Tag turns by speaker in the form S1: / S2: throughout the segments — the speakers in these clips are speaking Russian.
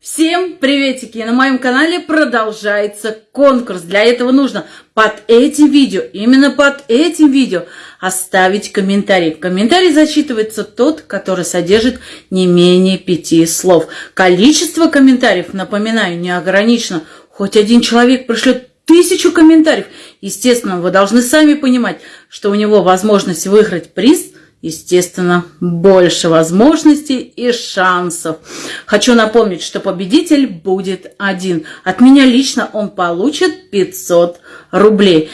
S1: Всем приветики! На моем канале продолжается конкурс. Для этого нужно под этим видео, именно под этим видео, оставить комментарий. В комментарии зачитывается тот, который содержит не менее пяти слов. Количество комментариев, напоминаю, не ограничено. Хоть один человек пришлет тысячу комментариев. Естественно, вы должны сами понимать, что у него возможность выиграть приз – естественно, больше возможностей и шансов. Хочу напомнить, что победитель будет один. От меня лично он получит 500 рублей.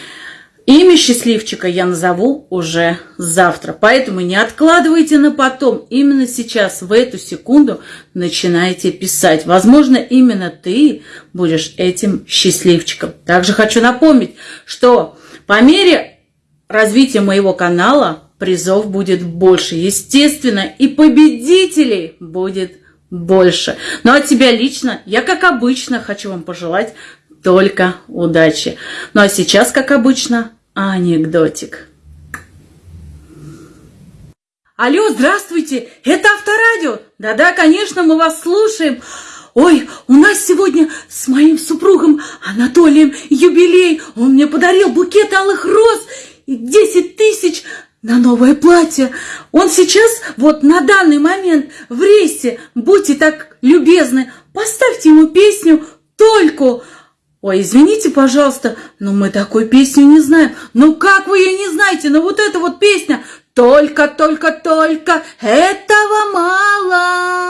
S1: Имя счастливчика я назову уже завтра. Поэтому не откладывайте на потом. Именно сейчас, в эту секунду, начинайте писать. Возможно, именно ты будешь этим счастливчиком. Также хочу напомнить, что по мере развития моего канала призов будет больше. Естественно, и победителей будет больше. Ну а тебя лично, я как обычно хочу вам пожелать только удачи. Ну а сейчас, как обычно, анекдотик. Алло, здравствуйте, это Авторадио. Да-да, конечно, мы вас слушаем. Ой, у нас сегодня с моим супругом Анатолием юбилей. Он мне подарил букет алых роз и 10 тысяч на новое платье. Он сейчас, вот на данный момент в рейсе. Будьте так любезны, поставьте ему песню «Только». Ой, извините, пожалуйста, но мы такой песню не знаем. Ну как вы ее не знаете? Ну вот эта вот песня «Только, только, только, этого мало».